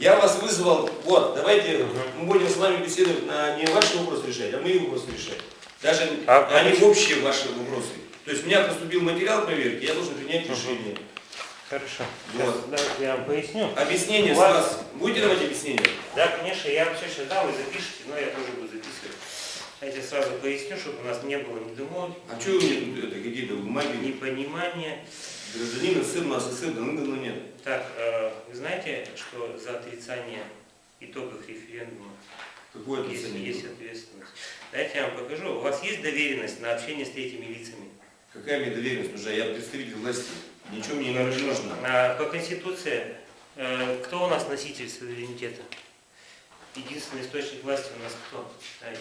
Я вас вызвал, вот, давайте мы будем с вами беседовать на не ваши вопросы решать, а мои вопросы решать. Даже А- а не общие ваши вопросы. То есть у меня поступил материал проверки, я должен принять решение. Хорошо. Вот. Сейчас, я вам поясню. Объяснение У с вас- вас. Будете давать объяснение? Да, конечно, я вам все сейчас дам, вы запишите, но я тоже буду записывать. Я тебе сразу поясню, чтобы у нас не было недомолвок, А что вы мне тут это, какие-то бумаги? непонимания. Гражданин СССР, у нас СССР давно нет. Так, э, вы знаете, что за отрицание итогов референдума Какое есть, есть ответственность? Дайте я вам покажу. У вас есть доверенность на общение с третьими лицами? Какая мне доверенность нужна? Я представитель власти. Ничего мне не нужно. А, По Конституции, э, кто у нас носитель суверенитета? Единственный источник власти у нас кто? Пойдем.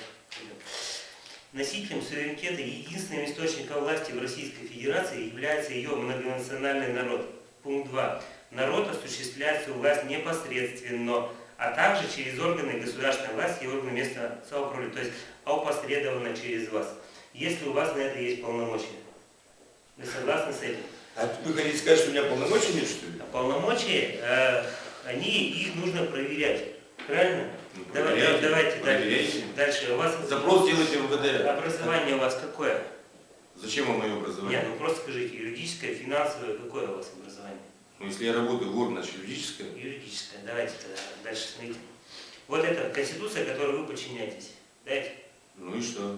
Носителем суверенитета и единственным источником власти в Российской Федерации является ее многонациональный народ. Пункт 2. Народ осуществляет свою власть непосредственно, а также через органы государственной власти и органы местного самоуправления, то есть опосредованно через вас, если у вас на это есть полномочия. Вы согласны с этим? А вы хотите сказать, что у меня полномочий нет, что ли? А Полномочия, э, они, их нужно проверять. Правильно? Ну, Давай- проверяйте, давайте дальше. проверяйте. Дальше. У вас Запрос делайте в МВД. образование у вас какое? Зачем вам мое Нет, образование? ну просто скажите, юридическое, финансовое, какое у вас образование? Ну, если я работаю в органе, значит, юридическое. Юридическое. Давайте тогда дальше смотрите. Вот это Конституция, которой вы подчиняетесь. Дайте. Ну и что?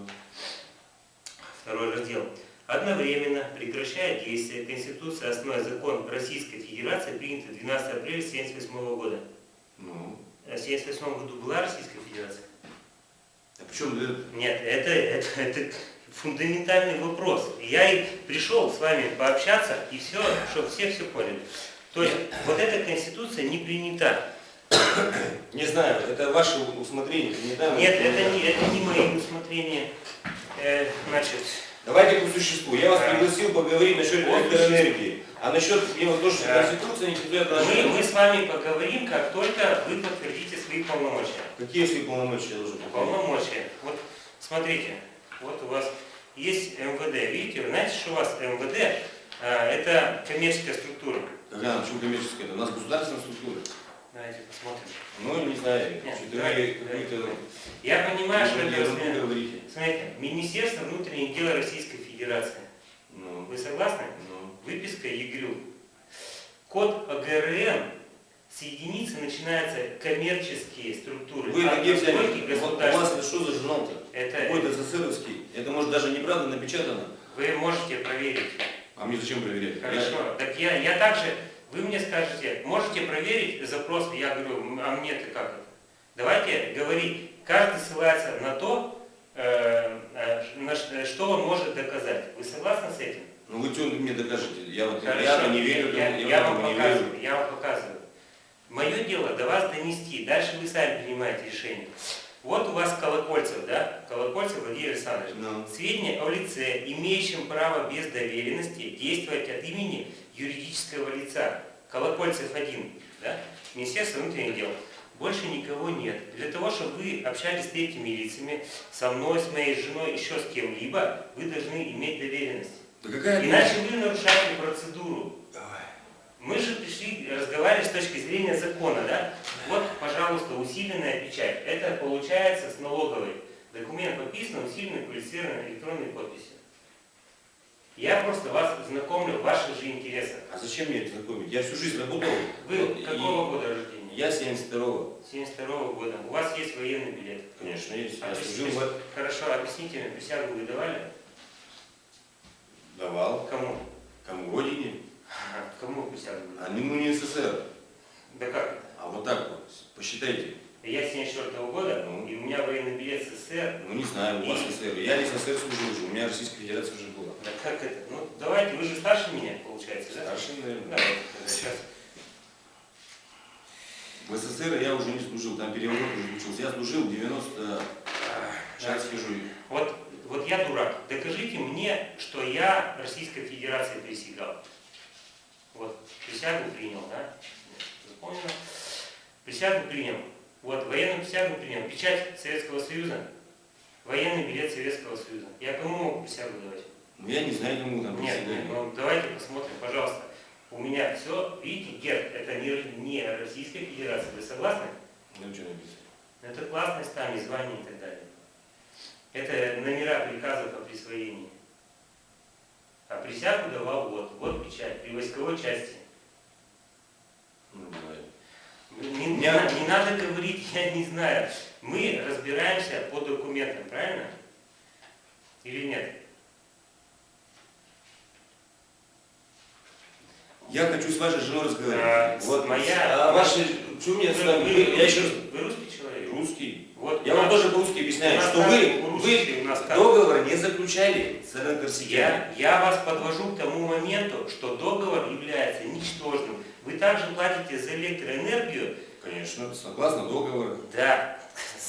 Второй раздел. Одновременно прекращает действие Конституции основной закон Российской Федерации, принятый 12 апреля 1978 года. Ну, А В 1978 году была Российская Федерация? а почему? Нет, это, это, это фундаментальный вопрос. Я и пришел с вами пообщаться, и все, чтобы все все поняли. То есть вот эта конституция не принята. Не знаю, это ваше усмотрение. Не знаю, Нет, это не, это не мои усмотрения. Э, значит, Давайте по существу. Я вас пригласил поговорить насчет электроэнергии. А насчет именно то, что Да. Конституция не признает мы, мы с вами поговорим, как только вы подтвердите свои полномочия. Какие свои полномочия я должен выполнять? Полномочия. Вот смотрите, вот у вас есть МВД. Видите, вы знаете, что у вас МВД а, это коммерческая структура. Когда, почему коммерческая? Это у нас государственная структура. Давайте посмотрим. Ну, не знаю, Нет, что-то давай, вы давай. какую-то... Я понимаю, что это говорите. Смотрите, Министерство внутренних дел Российской Федерации. Ну, Вы согласны? ну. Выписка ЕГРЮ. Код ОГРН с единицы начинаются коммерческие структуры. Вы а взяли? настройки У вас государственные. это что за журнал-то? Это Какой-то СССРовский. Это может даже неправда напечатано. вы можете проверить. А мне зачем проверять? Я- Хорошо. Так я, я также, вы мне скажете, можете проверить запрос, я говорю, «М, а мне-то как это? Давайте говорить, каждый ссылается на то, э, э, на ш- что он может доказать. Вы согласны с этим? Ну вы что мне докажете? Я вот Хорошо. я не верю, я, я, я вам не показываю, верю. я вам показываю. Мое дело до вас донести, дальше вы сами принимаете решение. Вот у вас Колокольцев, да? Колокольцев Владимир Александрович. Ну, Сведения о лице, имеющем право без доверенности действовать от имени юридического лица. Колокольцев один, да? Министерство внутренних дел. Больше никого нет. Для того, чтобы вы общались с третьими лицами, со мной, с моей женой, еще с кем-либо, вы должны иметь доверенность. да какая Иначе вы нарушаете процедуру. Давай. Мы же пришли разговаривать с точки зрения закона, да? Вот, пожалуйста, усиленная печать. Это получается с налоговой. Документ подписан усиленной квалифицированной электронной подписью. Я просто вас знакомлю в ваших же интересах. А зачем мне это знакомить? Я всю жизнь работал. Вы какого года рождения? Я 72-го. 72 года. У вас есть военный билет. Конечно, есть. Я А, служил в... Хорошо, объясните мне, присягу вы давали? Давал. Кому? Кому? Родине. Кому присягу А ну не СССР. Да как это? А вот так вот. Посчитайте. Я 74 года, Ну. и у меня военный билет СССР. Ну не знаю, у вас И- СССР. Я не СССР служил уже. У меня Российская Федерация уже была. Да как это? Ну, давайте, вы же старше меня, получается, да? Старше, наверное. Давайте, тогда сейчас. В СССР я уже не служил, там переворот уже случился. Я служил в 90... Сейчас скажу. Вот, вот я дурак. Докажите мне, что я Российской Федерации присягал. Вот, присягу принял, да? Запомнил. Присягу принял. Вот, военную присягу принял. Печать Советского Союза. Военный билет Советского Союза. Я кому могу присягу давать? Ну я не знаю, кому там Нет, присягали. ну давайте посмотрим, пожалуйста. У меня все, видите, герб, это не, не Российская Федерация, вы согласны? Ну, что написано? Это классные стали, звания и так далее. Это номера приказов о присвоении. А присягу давал вот, вот печать, при войсковой части. Ну, бывает. Не, не Я- на- не надо говорить, я не знаю. Мы разбираемся по документам, правильно? Или нет? Я хочу с вашей женой А, разговаривать. с вот моя- А ваши... Что мне с вами? Я еще раз... вы русский человек? Русский. Вот Я вам тоже по-русски объясняю, что вы, вы договор не заключали с Энергосетями. Я, я вас подвожу к тому моменту, что договор является ничтожным. Вы также платите за электроэнергию, Конечно, согласно договору. да,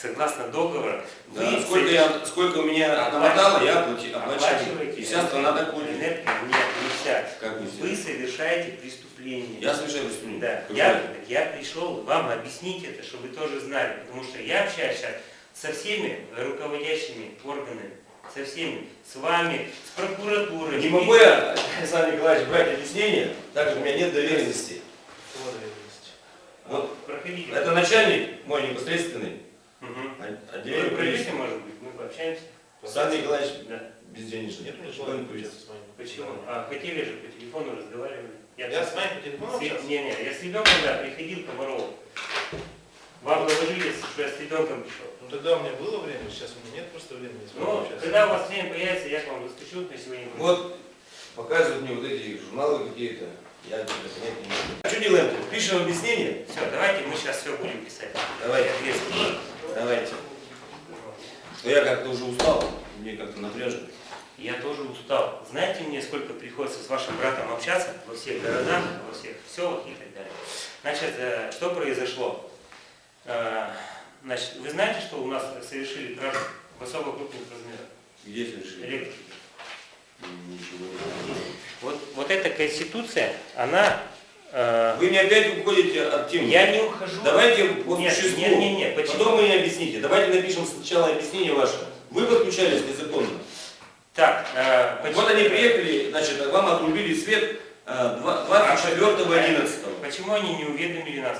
согласно договору. Да, Вы сколько, я, сколько у меня намотало, я оплачиваю. оплачиваете И вся страна так ходит. энергию. Нет, нельзя. Как вы Вы совершаете преступление. Я совершаю преступление. Да, Какое? я, я пришел вам объяснить это, чтобы вы тоже знали, потому что я общаюсь сейчас со всеми руководящими органами, со всеми, с вами, с прокуратурой. Не могу я, Александр Николаевич, брать объяснение, так как у меня нет доверенности. Вот Проходите. это начальник мой непосредственный, Вы отделение придете, полиции. может быть, мы пообщаемся? Александр Николаевич Да. безденежный. Нет у меня желания не повесит. общаться с вами. Почему? А хотели же по телефону разговаривали. Я с вами по телефону С-? Не, не, я с ребенком, да, приходил к Комарову. Вам говорили, что я с ребенком пришел. Ну тогда у меня было время, сейчас у меня нет просто времени Ну, когда у вас время появится, я к вам расскажу на сегодня. Вот показывают мне вот эти журналы какие-то. Я это понять не могу. А что делаем? Пишем объяснение? Все, давайте мы сейчас все будем писать. Давайте. Ответственно. Давайте. Но я как-то уже устал, мне как-то напряжно. Я тоже устал. Знаете мне, сколько приходится с вашим братом общаться во всех городах, во всех селах и так далее. Значит, э, что произошло? Э, Значит, вы знаете, что у нас совершили кражу в особо крупных размерах? Где совершили? Электрики. Ничего. Вот, вот эта конституция, она... э, Вы мне опять уходите от темы. я не ухожу. Давайте по Нет, существу. нет, нет, нет, почему? Потом вы мне объясните. Давайте напишем сначала объяснение ваше. Вы подключались незаконно. Так, э, почему- Вот они приехали, значит, вам отрубили свет э, два- 24.11. Почему они не уведомили нас?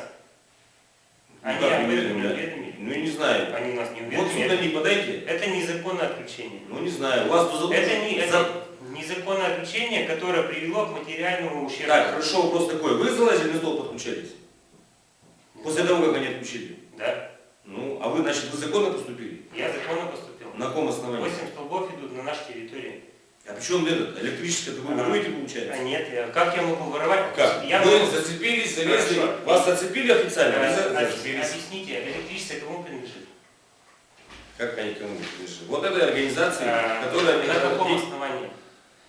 Они Ну, об не этом не уведомили? уведомили. Ну, не знаю. Они нас не Вот сюда уведомили. не подайте. Это незаконное отключение. Ну, не знаю. У вас Это, не, за- это незаконное отключение, которое привело к материальному ущербу. Так, хорошо, вопрос такой. Вы залазили на стол, подключались? После того, как они отключили? Да, Ну, а вы, значит, вы законно поступили? я законно поступил. На каком основании? Восемь столбов идут на нашей территории. А причем этот, электрическое, вы А. воруете, А получается? нет, я- как я могу воровать? Как? Я вы могу- зацепились, залезли, Хорошо. вас зацепили официально? Объяс- зацепились. Объясните, электричество кому принадлежит? Как они кому принадлежат? Вот этой организации, А, которая... На каком основании?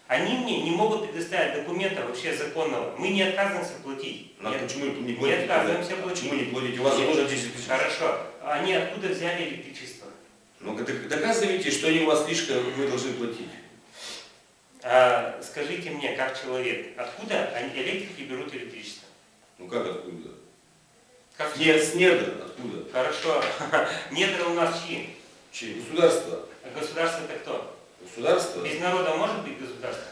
Они мне не могут предоставить документа вообще законного. Мы не отказываемся платить. Ну, а Нет. почему не Не платите? отказываемся платить. Почему не платите? У вас Нет. заложено 10 тысяч. Хорошо. Они откуда взяли электричество? Ну, док- доказывайте, что они у вас слишком, вы должны платить. А, скажите мне, как человек, откуда они, электрики берут электричество? Ну, как откуда? Как Нет, с недр откуда? Хорошо. Недра у нас чьи? Чьи? Государство. А Государство это кто? Государство? Без народа может быть государство?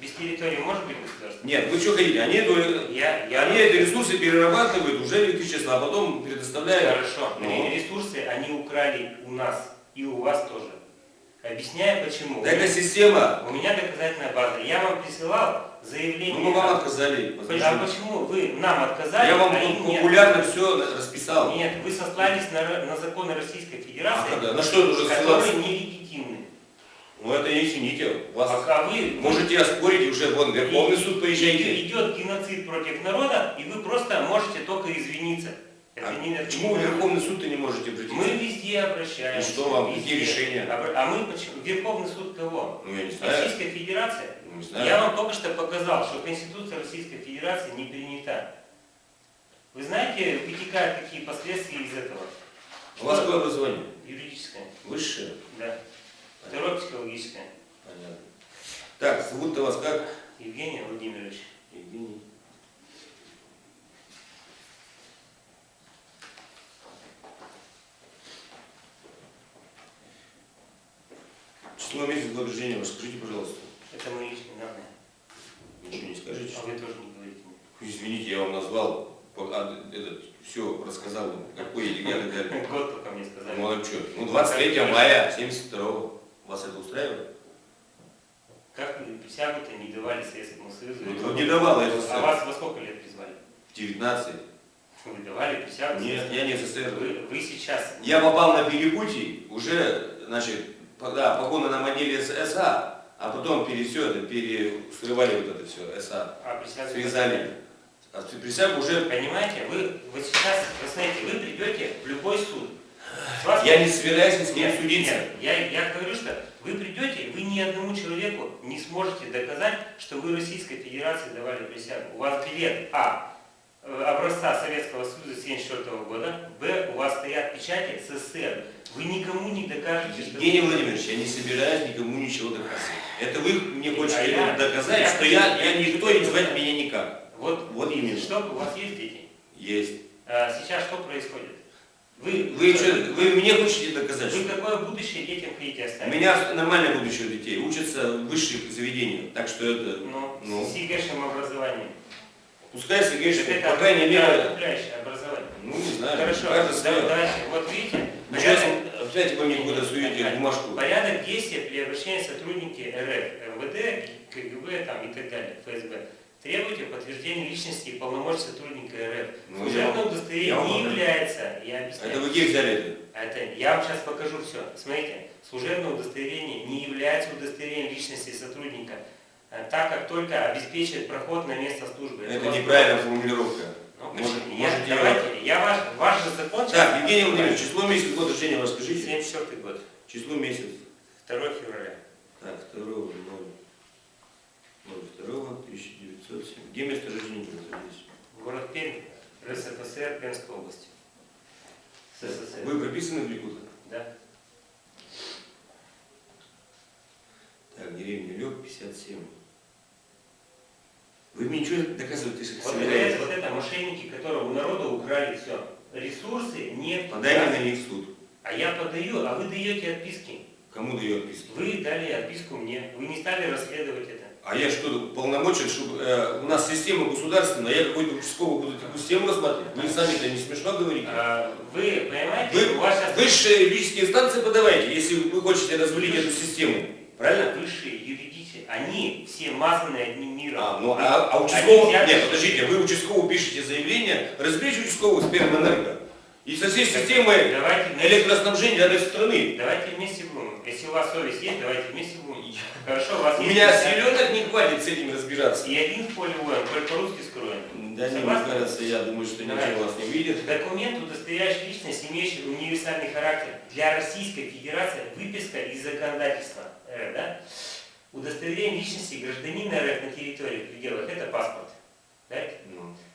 Без территории может быть государство? Нет, вы что хотите? Они, эту- Я, я... они эти ресурсы перерабатывают уже электричество, а потом предоставляют. Хорошо. Ну. Ресурсы они украли у нас и у вас тоже. Объясняю почему. Да это система. У меня доказательная база. Я вам присылал заявление. Ну, мы вам отказали. А почему вы нам отказали, Я вам а тут нет? популярно все расписал. Нет, вы сослались на, на законы Российской Федерации, А когда? На что это уже которые ссылаться? Ну это не чините. Вас А, а вы можете оспорить уже вон Верховный суд поезжайте. идет геноцид против народа, и вы просто можете только извиниться. Это А не- это почему вы Верховный суд и не можете обратиться? Мы везде обращаемся. И что вам? везде. Какие решения? А, а мы почему? Верховный суд кого? Ну я не знаю. Российская Федерация? Ну, не знаю. Я вам только что показал, что Конституция Российской Федерации не принята. Вы знаете, вытекают какие последствия из этого? У вас какое образование? Юридическое, Высшее? да. Второе психологическое. Понятно. Так, зовут-то вас как? Евгений Владимирович. Евгений. Число месяца года рождения ваше, скажите, пожалуйста. Это мои личные данные. Ничего не скажите. А вы тоже не говорите мне. извините, я вам назвал, а, этот, все рассказал, вам, какой я и так далее. Год только мне сказали. Ну а что? Ну 23 мая 72 Вас это устраивает? Как вы присягу-то не давали Советскому Союзу? Ну, не давал А СССР. вас во сколько лет призвали? 19. Вы давали присягу? Нет, я не СССР. Вы, вы сейчас... Я попал на перепутье, уже, значит, да, погоны на маниле с СА, а потом пере, все это, перескрывали вот это все, СА. А присягу... Связали. А присягу уже... Понимаете, вы вот сейчас, вы знаете, вы придете в любой суд. Я не собираюсь ни с кем судиться. нет, я, я говорю, что вы придете, вы ни одному человеку не сможете доказать, что вы Российской Федерации давали присягу. У вас билет А э, образца Советского Союза 1974 года, Б у вас стоят печати СССР. Вы никому не докажете, что Евгений Владимирович, я не собираюсь никому ничего доказывать. Это вы мне А хотите я- доказать, я что я, я я никто доказать. звать меня никак. Вот, Вот именно. что у вас есть дети? Есть. А сейчас что происходит? Вы, Вы, что, вы мне хотите доказать, вы какое будущее детям хотите у оставить? меня нормальное будущее у детей, учатся в высших заведениях, так что это, Ну, Ну. с ЕГЭшным образованием. пускай Так это по крайней мере, образование. ну не знаю, Хорошо, да- давайте, вот видите, сейчас, порядок, опять вы мне куда суете бумажку. порядок действия при обращении сотрудники РФ, МВД, КГБ там, и так далее, ФСБ. Требуйте подтверждения личности и полномочий сотрудника РФ. Ну, Служебное удостоверение я не является, я объясняю. Это вы где взяли это? Это, я вам сейчас покажу все. Смотрите, служебное удостоверение не является удостоверением личности сотрудника, э, так как только обеспечивает проход на место службы. Это вас- неправильная формулировка. Ну, Может- я, может, я- давайте, я ваш, ваш же закон Так, Евгений Владимирович, число месяц, год рождения вас скажите? 74 год, Число месяц. 2 февраля. Так, 2 02 1907. Где место рождения вы находитесь? Город Пермь, РСФСР, Пермской области. СССР. Вы прописаны в Ликутах? Да. Так, деревня Лёг, 57. Вы мне ничего доказывать не Вот это, вот это мошенники, которые у народа украли все. Ресурсы, нефть, Подайте газ. на них в суд. А я подаю, а вы даете отписки. Кому дает отписки? Вы дали отписку мне. Вы не стали расследовать это. А я что, полномочен, чтобы э, у нас система государственная, я какой-то участковый буду такую систему рассматривать? Вы сами-то не смешно говорите? А, Вы понимаете, Вы у вас сейчас высшие юридические инстанции подавайте, если вы хотите развалить эту систему. Правильно? высшие юридические, они все мазаны одним миром. А, ну, а, а участковый... Нет, подождите, вы участковому пишете заявление, разберите участкового с Пермэнерго. И со всей системой Давайте электроснабжения этой страны. давайте вместе будем. Если у вас совесть есть, давайте вместе будем. Хорошо, у вас У есть... меня селенок не хватит с этим разбираться. И один в поле воин, только по-русски скроем. Да не, мне кажется, я думаю, что Давай. ничего вас не выйдет. Документ, удостоверяющий личность, имеющий универсальный характер для Российской Федерации, выписка из законодательства РФ, да? Удостоверение личности гражданина РФ на территории в пределах – это паспорт. Да? Ну, Э,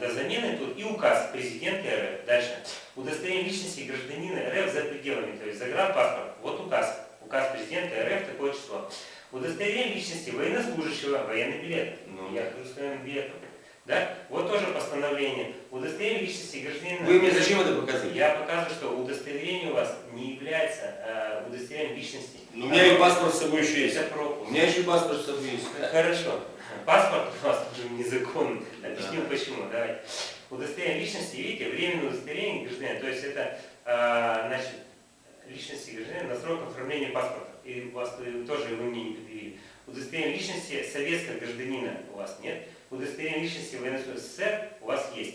До замены тут и указ президента РФ. Дальше. Удостоверение личности гражданина РФ за пределами, то есть загранпаспорт. Вот указ. Указ президента РФ такое число. Удостоверение личности военнослужащего, военный билет. ну. Я хожу с военным билетом. Да? Вот тоже постановление. Удостоверение личности гражданина. Вы мне зачем это показываете? Я показываю, что удостоверение у вас не является э, удостоверением личности. Ну, у меня и паспорт с собой еще есть. Это пропуск. У меня еще и паспорт с собой есть. Хорошо. Паспорт у вас тоже незаконный. Объясню Да. почему. Давайте. Удостоверение личности, видите, временное удостоверение гражданина, то есть это а, значит, личности гражданина на срок оформления паспорта. И у вас э, тоже вы мне не предъявили. Удостоверение личности советского гражданина у вас нет. Удостоверение личности военнослужащего СССР у вас есть.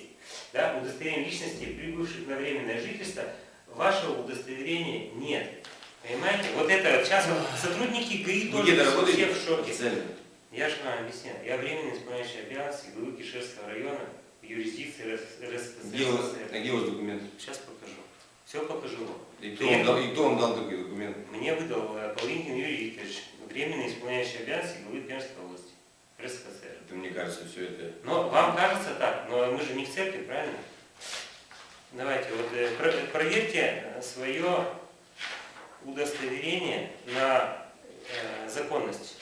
Да? Удостоверение личности прибывших на временное жительство вашего удостоверения нет. Понимаете? Вот это сейчас вот сотрудники ГАИ тоже все в шоке. Официально. Я же вам объяснял. Я временно исполняющий обязанности главы Кишевского района в юрисдикции РСФСР. Где а где у вас документ? Сейчас покажу. Все покажу вам. И кто, вам дал, и кто вам дал такой документ? Мне выдал э, Павлинкин Юрий Викторович, временно исполняющий обязанности главы Пермской области. РСФСР. Это, мне кажется, все это... Но вам кажется так, но мы же не в церкви, правильно? Давайте, вот э, про- проверьте свое удостоверение на э, законность.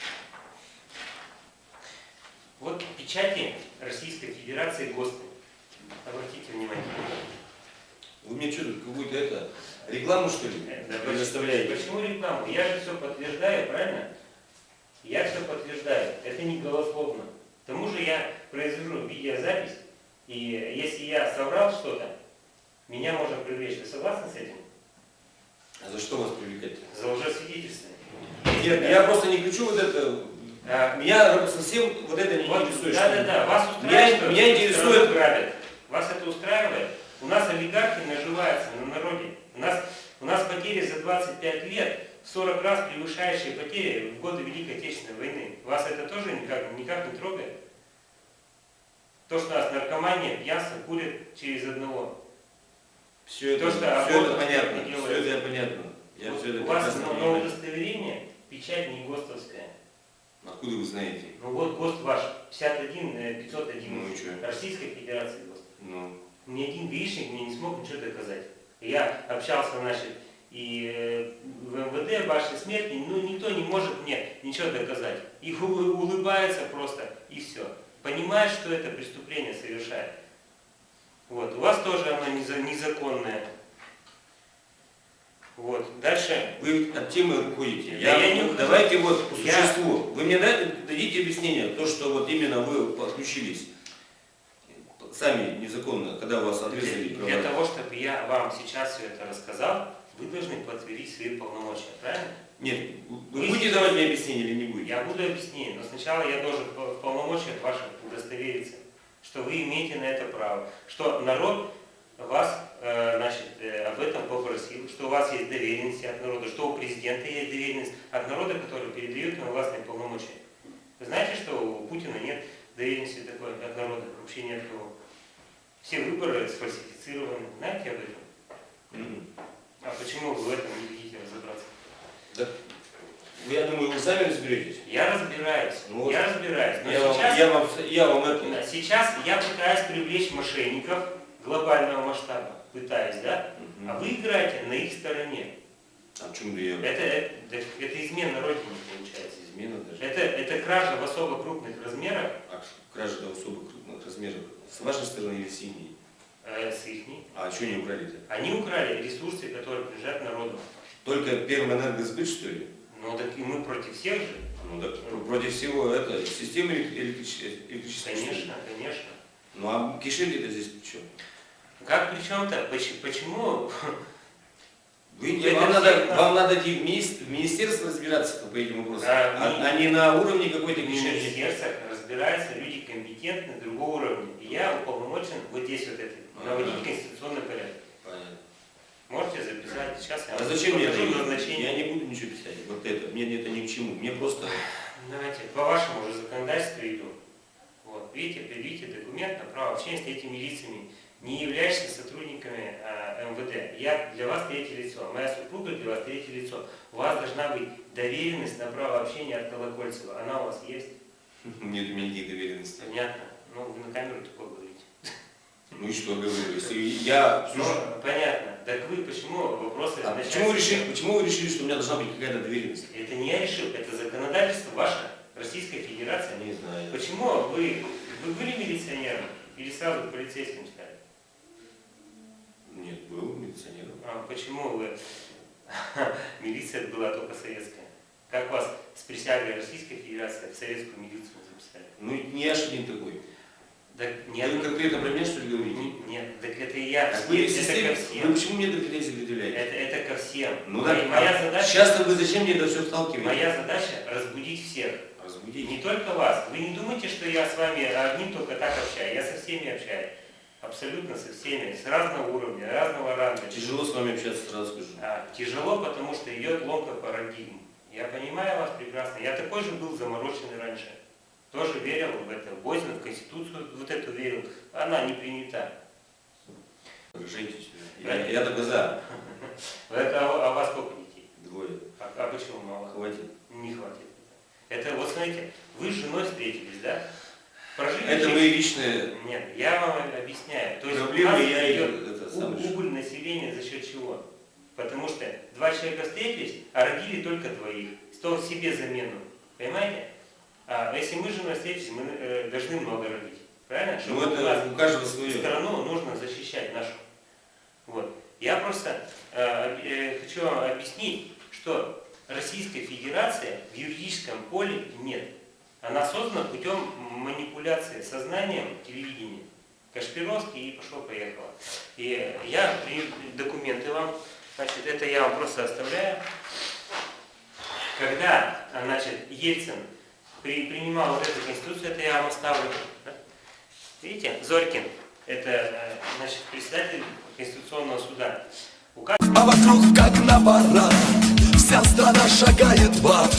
Вот печати Российской Федерации ГОСТы. Обратите внимание. Вы мне что тут, какую-то это, рекламу что ли Э, да предоставляете? Почему рекламу? Я же все подтверждаю, правильно? Я все подтверждаю. Это не голословно. К тому же я произвожу видеозапись, и если я соврал что-то, меня можно привлечь. Вы согласны с этим? А за что вас привлекать? За лжесвидетельство. Нет, я просто не хочу вот это. А, Меня совсем вот это не Вот, интересует. да, да, да, вас устраивает, Меня- что меня интересует- грабят. Вас это устраивает? У нас олигархи наживаются на народе. У нас, у нас потери за 25 лет 40 раз превышающие потери в годы Великой Отечественной войны. Вас это тоже никак, никак не трогает? То, что у нас наркомания, пьянство курят через одного. Все это, То, что все это понятно. Все делается. это понятно. Я Вот все это у вас понимаю. удостоверение печать не ГОСТовская. Откуда вы знаете? Ну вот ГОСТ ваш 51 э, 501 Ну и что? Российской Федерации ГОСТ. Ну, Ни один гаишник мне не смог ничего доказать. Я общался, значит, и э, в МВД, вашей смерти, ну никто не может мне ничего доказать. Улы- улыбается просто, и все. Понимает, что это преступление совершает. Вот. У вас тоже оно неза- незаконное. Вот. Дальше. вы от темы уходите. Да Я, я не давайте вот по Я- существу. Вы мне дадите объяснение, то, что вот именно вы подключились сами незаконно, когда вас отрезали права. для того, чтобы я вам сейчас все это рассказал, вы должны подтвердить свои полномочия, правильно? Нет, вы Вы будете давать мне объяснение или не будете? Я буду объяснять, но сначала я должен в полномочиях ваших удостовериться, что вы имеете на это право, что народ вас э, значит, э, об этом попросил, что у вас есть доверенности от народа, что у президента есть доверенность от народа, который передает вам властные полномочия. Вы знаете, что у Путина нет доверенности такой от народа, вообще ни от кого. Все выборы сфальсифицированы. Знаете об этом? М. А почему вы в этом не хотите разобраться? Да, я думаю, вы сами разберетесь. Я разбираюсь, Ну вот. я разбираюсь. Но Я вам, сейчас, я, вам, я вам это... Да, сейчас я пытаюсь привлечь мошенников глобального масштаба. Пытаюсь, да? Мгм. А вы играете на их стороне. А в чем я? Это, это, это измена Родине получается. Измена даже. Это, это кража в особо крупных размерах А кража до особо крупных размеров. С вашей стороны или с ихней? э, с ихней. А что не украли-то? Они украли ресурсы, которые принадлежат народу. Только Пермэнергосбыт, что ли? Ну так и мы против всех же. Ну так против всего это системы электричества. Конечно, конечно. Ну а кишели-то здесь при чем? Как при чем-то? Поч- Почему? Вы, Это вам, надо, нас- вам надо идти в мини- в министерство разбираться по этим вопросам, Да, а, ми- а не на уровне какой-то министерствах разбираются люди компетентные другого уровня. И я уполномочен вот здесь вот это, наводить конституционный порядок. Понятно. Можете записать, сейчас я А зачем мне это? покажу Я назначение. не буду ничего писать. Вот это. Мне это ни к чему. Мне просто... Давайте, по вашему уже законодательству иду. Вот, видите, предъявите документ на право общения с этими лицами, не являющимися сотрудниками а, МВД. Я для вас третье лицо, моя супруга для вас третье лицо. У вас должна быть доверенность на право общения от Колокольцева. Она у вас есть? Нет у меня никаких доверенностей. Понятно. Ну, вы на камеру такое говорите. Ну и что говорю? Если я... Ну, понятно. Так вы почему вопросы А почему вы, решили, почему вы решили, что у меня должна быть какая-то доверенность? Это не я решил, это законодательство ваше, Российская Федерация. Не знаю. Почему вы, вы были милиционером или сразу полицейским стали? Нет, был милиционером. А почему вы... Милиция была только советская. Присягой Российской Федерации в советскую милицию записали? Ну не я ж один такой. Так Вы нет, конкретно про меня что ли говорите? не- нет, так это и я. Так вы, это системе- ко вы всем. почему мне это претензии предъявляете? Это, это ко всем. Ну да, моя задача, Сейчас-то вы зачем мне это все вталкиваете? моя задача разбудить всех. И Разбудите. не только вас. Вы не думайте, что я с вами одним только так общаюсь. Я со всеми общаюсь. Абсолютно со всеми. С разного уровня, разного ранга. Тяжело с вами общаться, сразу скажу. А, тяжело, потому что идет ломка парадигм. Я понимаю вас прекрасно. Я такой же был замороченный раньше. Тоже верил в это. Возьму в Конституцию вот эту верил. Она не принята. Женитесь. Я, я только за. Это, а, а у вас сколько детей? Двое. А, а почему мало? Хватит. Не хватит. Это вот смотрите, вы с женой встретились, да? Прожили Это жизнь. мои личные Нет, я вам объясняю. То есть у проблемы, нас я идет и это у- сам решу. убыль населения за счет чего? Потому что два человека встретились, а родили только двоих. Что себе замену. Понимаете? А если мы с женой встретились, мы э, должны много родить. Правильно? Ну Чтобы у нас это у каждого свое. страну нужно защищать нашу. Вот. Я просто э, э, хочу вам объяснить, что Российской Федерации в юридическом поле нет. Она создана путем манипуляции сознанием телевидения. Кашпировский и пошло-поехало. И я документы вам, значит, это я вам просто оставляю. Когда, а, значит, Ельцин при- принимал вот эту конституцию, это я вам оставлю. да? Видите, Зорькин, это, значит, председатель Конституционного суда. Указ А вокруг как на парад Вся страна шагает в ад